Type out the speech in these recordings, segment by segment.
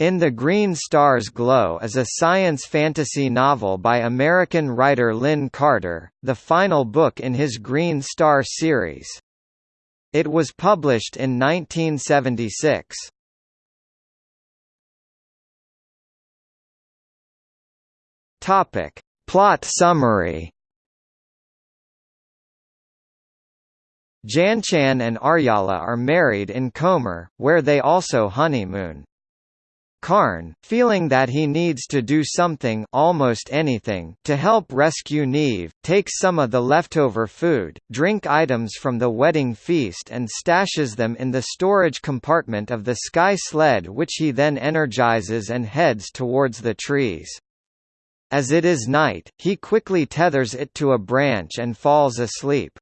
In the Green Star's Glow is a science fantasy novel by American writer Lin Carter, the final book in his Green Star series. It was published in 1976. Topic: Plot summary. Janchan and Aryala are married in Comer, where they also honeymoon. Karn, feeling that he needs to do something almost anything to help rescue Niamh, takes some of the leftover food, drink items from the wedding feast and stashes them in the storage compartment of the sky sled which he then energizes and heads towards the trees. As it is night, he quickly tethers it to a branch and falls asleep.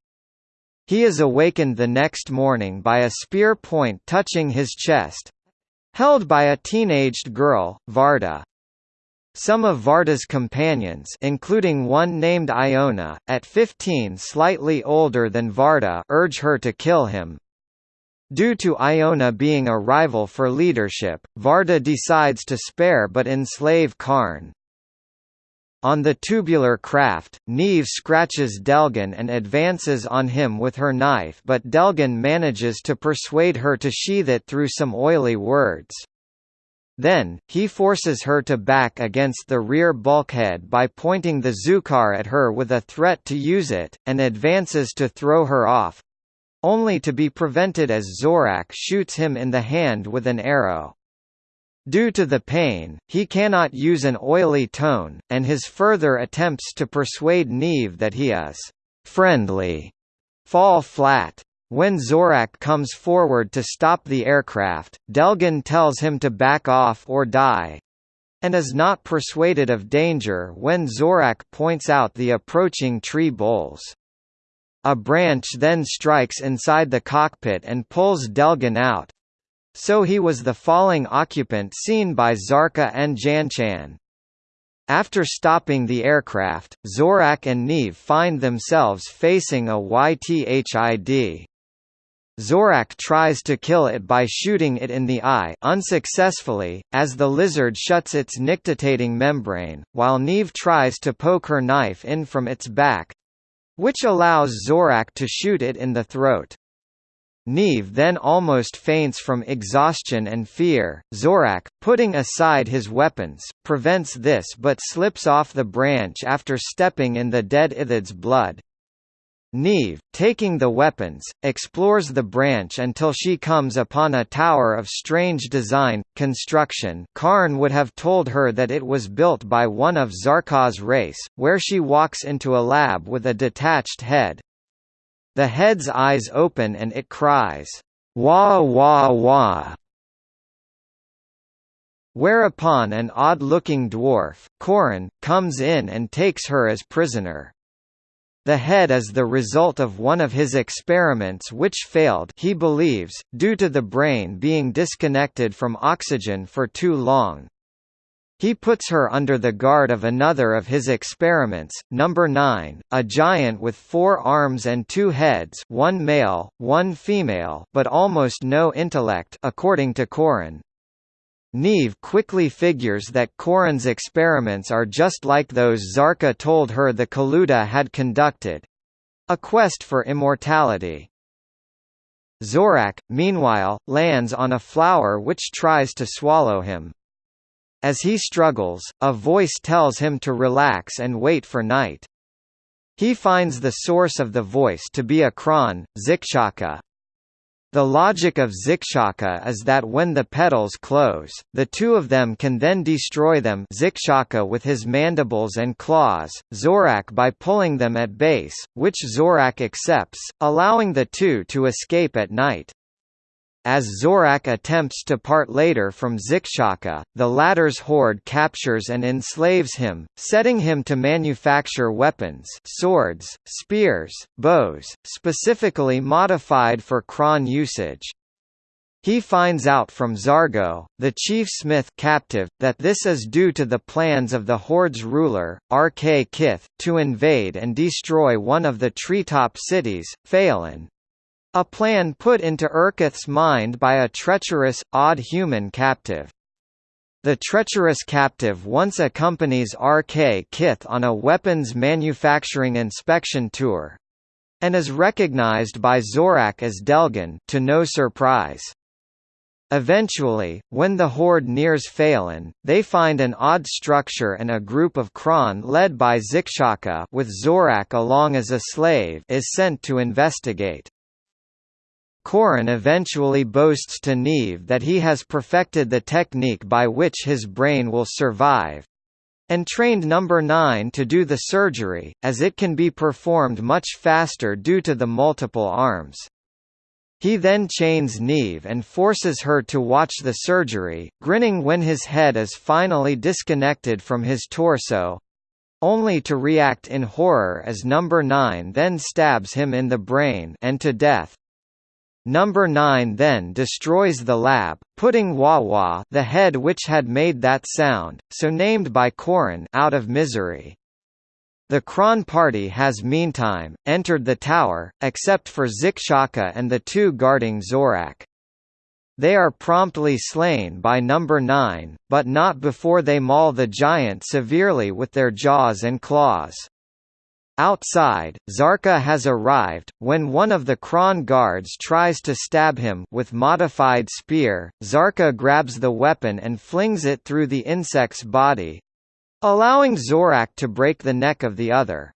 He is awakened the next morning by a spear point touching his chest, Held by a teenaged girl, Varda. Some of Varda's companions including one named Iona, at 15 slightly older than Varda urge her to kill him. Due to Iona being a rival for leadership, Varda decides to spare but enslave Karn. On the tubular craft, Niamh scratches Delgan and advances on him with her knife but Delgan manages to persuade her to sheath it through some oily words. Then, he forces her to back against the rear bulkhead by pointing the Zukar at her with a threat to use it, and advances to throw her off—only to be prevented as Zorak shoots him in the hand with an arrow. Due to the pain, he cannot use an oily tone, and his further attempts to persuade Niamh that he is friendly fall flat. When Zorak comes forward to stop the aircraft, Delgan tells him to back off or die and is not persuaded of danger when Zorak points out the approaching tree boles. A branch then strikes inside the cockpit and pulls Delgan out, so he was the falling occupant seen by Zarka and Janchan. After stopping the aircraft, Zorak and Niamh find themselves facing a Ithid. Zorak tries to kill it by shooting it in the eye unsuccessfully, as the lizard shuts its nictitating membrane, while Niamh tries to poke her knife in from its back—which allows Zorak to shoot it in the throat. Niamh then almost faints from exhaustion and fear. Zorak, putting aside his weapons, prevents this but slips off the branch after stepping in the dead Ithid's blood. Niamh, taking the weapons, explores the branch until she comes upon a tower of strange design, construction Karn would have told her that it was built by one of Zarka's race, where she walks into a lab with a detached head. The head's eyes open and it cries, wah wah wah. Whereupon an odd-looking dwarf, Corin, comes in and takes her as prisoner. The head is the result of one of his experiments which failed he believes, due to the brain being disconnected from oxygen for too long. He puts her under the guard of another of his experiments, number 9, a giant with four arms and two heads one male, one female but almost no intellect according to Corin. Niamh quickly figures that Corin's experiments are just like those Zarka told her the Kaluta had conducted—a quest for immortality. Zorak, meanwhile, lands on a flower which tries to swallow him. As he struggles, a voice tells him to relax and wait for night. He finds the source of the voice to be a Kron, Zikshaka. The logic of Zikshaka is that when the petals close, the two of them can then destroy them Zikshaka with his mandibles and claws, Zorak by pulling them at base, which Zorak accepts, allowing the two to escape at night. As Zorak attempts to part later from Zikshaka, the latter's horde captures and enslaves him, setting him to manufacture weapons swords, spears, bows, specifically modified for Kron usage. He finds out from Zargo, the chief smith captive, that this is due to the plans of the Horde's ruler, Urkith, to invade and destroy one of the treetop cities, Phelan, a plan put into Urkith's mind by a treacherous, odd human captive. The treacherous captive once accompanies Urkith on a weapons manufacturing inspection tour and is recognized by Zorak as Delgan to no surprise. Eventually, when the Horde nears Phelan, they find an odd structure and a group of Kron led by Zikshaka with Zorak along as a slave is sent to investigate. Korin eventually boasts to Niamh that he has perfected the technique by which his brain will survive, and trained number 9 to do the surgery, as it can be performed much faster due to the multiple arms. He then chains Niamh and forces her to watch the surgery, grinning when his head is finally disconnected from his torso, only to react in horror as number 9 then stabs him in the brain and to death. Number 9 then destroys the lab, putting Wawa the head which had made that sound, so named by Korin out of misery. The Kron party has meantime, entered the tower, except for Zikshaka and the two guarding Zorak. They are promptly slain by number 9, but not before they maul the giant severely with their jaws and claws. Outside, Zarka has arrived. When one of the Kron guards tries to stab him with modified spear, Zarka grabs the weapon and flings it through the insect's body, allowing Zorak to break the neck of the other.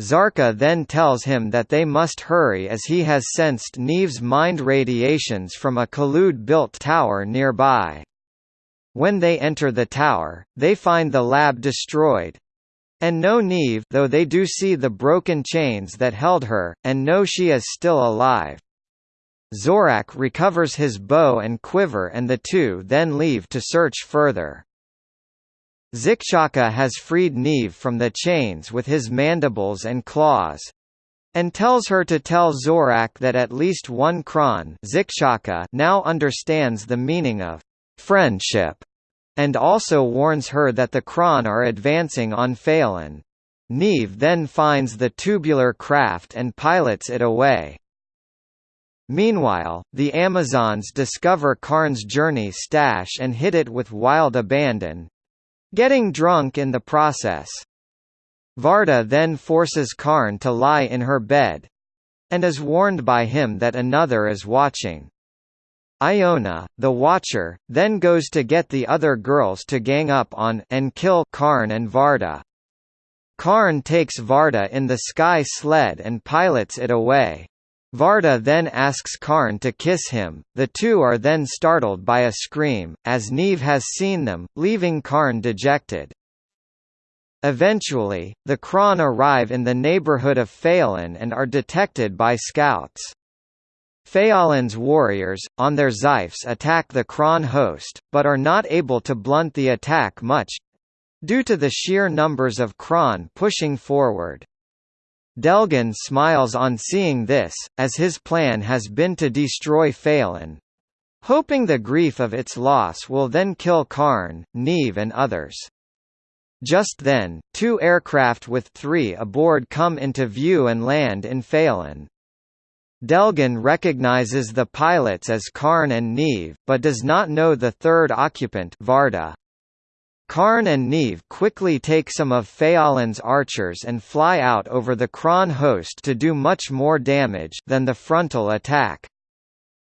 Zarka then tells him that they must hurry as he has sensed Niamh's mind radiations from a Kalud-built tower nearby. When they enter the tower, they find the lab destroyed, and no Niamh though they do see the broken chains that held her, and know she is still alive. Zorak recovers his bow and quiver and the two then leave to search further. Zikshaka has freed Niamh from the chains with his mandibles and claws, and tells her to tell Zorak that at least one Kron now understands the meaning of friendship and also warns her that the Kron are advancing on Phelan. Niamh then finds the tubular craft and pilots it away. Meanwhile, the Amazons discover Karn's journey stash and hit it with wild abandon—getting drunk in the process. Varda then forces Karn to lie in her bed—and is warned by him that another is watching. Iona, the Watcher, then goes to get the other girls to gang up on and kill Karn and Varda. Karn takes Varda in the sky sled and pilots it away. Varda then asks Karn to kiss him, the two are then startled by a scream, as Niamh has seen them, leaving Karn dejected. Eventually, the Kron arrive in the neighborhood of Phelan and are detected by scouts. Phelan's warriors, on their Xiphs attack the Kron host, but are not able to blunt the attack much—due to the sheer numbers of Kron pushing forward. Delgan smiles on seeing this, as his plan has been to destroy Phelan. Hoping the grief of its loss will then kill Karn, Niamh and others. Just then, two aircraft with three aboard come into view and land in Phelan. Delgan recognizes the pilots as Karn and Niamh, but does not know the third occupant Varda. Karn and Niamh quickly take some of Phelan's archers and fly out over the Kron host to do much more damage than the frontal attack.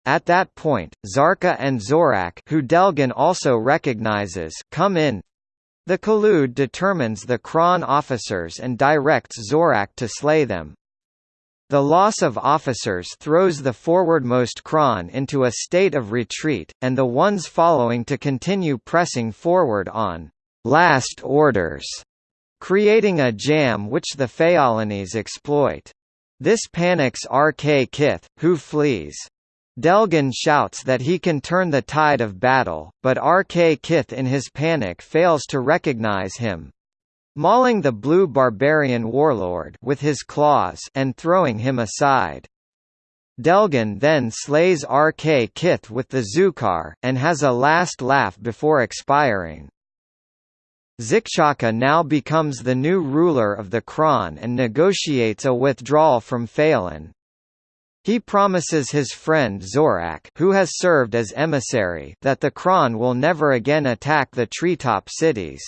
At that point, Zarka and Zorak who Delgan also recognizes come in. The Kalud determines the Kron officers and directs Zorak to slay them. The loss of officers throws the forwardmost Kron into a state of retreat, and the ones following to continue pressing forward on last orders, creating a jam which the Phelanese exploit. This panics Urkith, who flees. Delgan shouts that he can turn the tide of battle, but Urkith in his panic fails to recognize him mauling the blue barbarian warlord with his claws and throwing him aside. Delgan then slays Urkith with the Zukar, and has a last laugh before expiring. Zikshaka now becomes the new ruler of the Kron and negotiates a withdrawal from Phelan. He promises his friend Zorak who has served as emissary that the Kron will never again attack the treetop cities.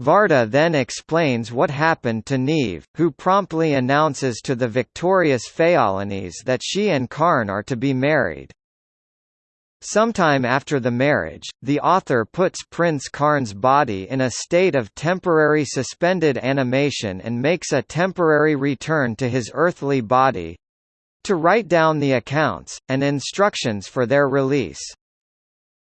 Varda then explains what happened to Niamh, who promptly announces to the victorious Phaolines that she and Karn are to be married. Sometime after the marriage, the author puts Prince Karn's body in a state of temporary suspended animation and makes a temporary return to his earthly body—to write down the accounts, and instructions for their release.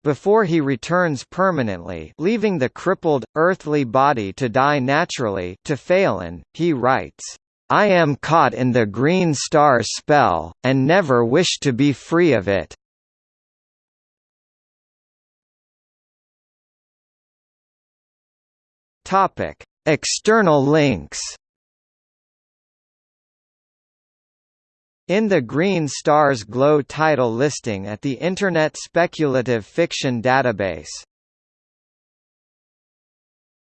Before he returns permanently leaving the crippled, earthly body to die naturally to Phelan, he writes, "...I am caught in the Green Star spell, and never wish to be free of it." External links In the Green Stars Glow title listing at the Internet Speculative Fiction Database